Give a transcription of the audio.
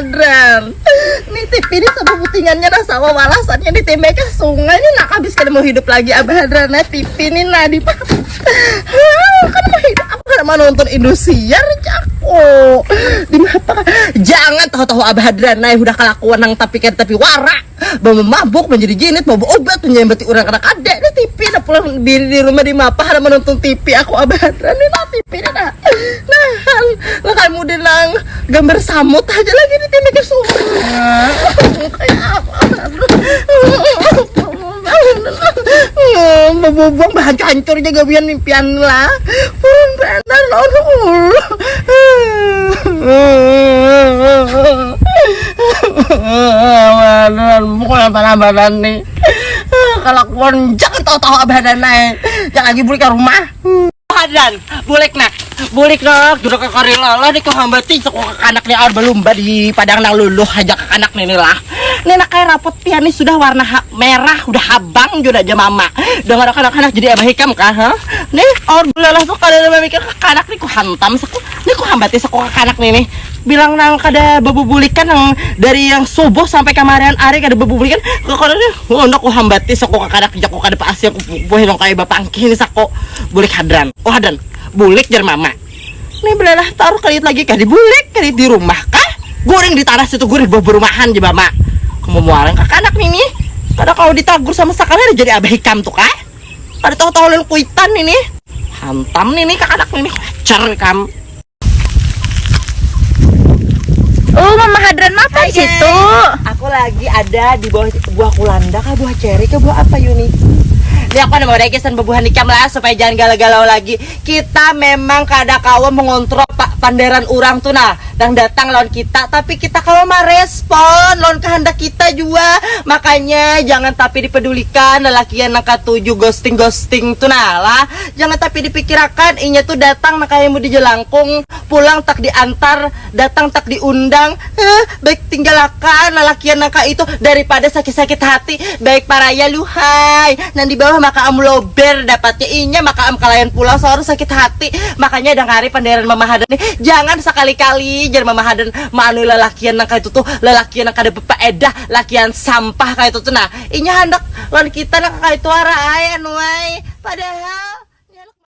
Adran Nih tip ini sama putingannya nah sama walasannya di tembak ke sungai Ini nak habis kan mau hidup lagi Abah Adran Nah tip. Ini nah di Kan mau hidup. Kan mau nonton Indosiar Jako Di mata Jangan tahu-tahu Abah Adran Nah udah kelakuan nang tapi kan tapi warak Bawa mabuk menjadi jinit Bawa obat menyembati orang anak adek Ini TV Nah pulang diri di rumah di mapa Ada menonton TV Aku Abah Ini nah TV ini nah Nah Lah kamu dinang Gambar samut aja lagi di TV ke sungai Kayak apa Bubung bahan hancur juga biar impian lah Purun benar Badan Pokoknya badan-badan nih. Kalau kuan jangan tahu-tahu badan naik. Jangan lagi balik ke rumah. Badan Bulik nak. Bulik nak Duduk ke karila lah Di kehambati Soko ke anak nih Ar belumba di padang nang luluh Aja ke anak nih lah. Ini nak kayak rapot pian nih Sudah warna merah Udah habang juga aja mama. Dengan anak-anak jadi abah hikam kah ha? Nih Ar belalah tuh Kalau ada mikir ke anak nih Ku hantam Soko Nih ku hambati Soko ke anak nih nih bilang nang kada bebubulikan yang dari yang subuh sampai kemarin hari kada bebubulikan kok kada nak ko hambati sako kada kerja ko kada paasi aku buah nang kaya bapak angki ini sako bulik hadran. Oh hadran. Bulik jar mama. Nih belalah taruh kali lagi kada bulik kali di rumah kah? Goreng di tanah situ goreng bawa berumahan di mama. Kamu muarang kak anak nih nih. Kada kalau ditagur sama sekali jadi abah hikam tuh kah? Kada tahu tahu kuitan ini hantam nih nih kak anak nih cer kam Hadran apa Hai, di situ? Aku lagi ada di bawah buah kulanda kah buah ceri kah buah apa Yuni? Ini aku ada mau rekesan bebuhan ikam lah supaya jangan galau-galau lagi. Kita memang kada kawa mengontrol pak panderan orang tuh nah yang datang lawan kita tapi kita kalau mah respon lawan kehendak kita juga. Makanya jangan tapi dipedulikan lelaki yang nangka tujuh ghosting ghosting tuh lah jangan tapi dipikirkan inya tuh datang nakayamu di jelangkung pulang tak diantar datang tak diundang. Eh, baik tinggalkan lelaki yang nangka itu daripada sakit-sakit hati. Baik paraya luhai. Nan di bawah maka am lober dapatnya inya maka am kalayan pulang seorang sakit hati. Makanya ada hari panderan mamahadan nih jangan sekali-kali jangan mamahadan manu lelakian nang itu tuh lelakian nang kada edah lakian sampah kayak itu tuh nah inya hendak lawan kita nang kayak itu ara ay anu ay padahal